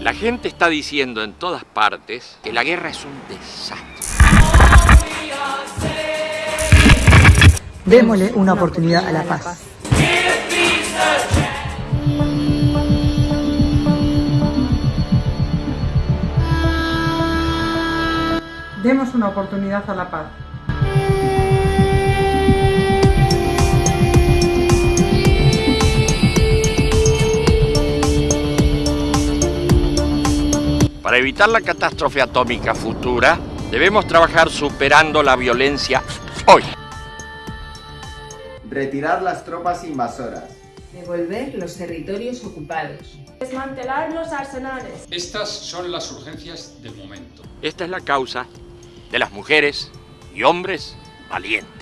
La gente está diciendo en todas partes que la guerra es un desastre. Démosle una oportunidad a la paz. Demos una oportunidad a la paz. Para evitar la catástrofe atómica futura, debemos trabajar superando la violencia hoy. Retirar las tropas invasoras. Devolver los territorios ocupados. Desmantelar los arsenales. Estas son las urgencias del momento. Esta es la causa de las mujeres y hombres valientes.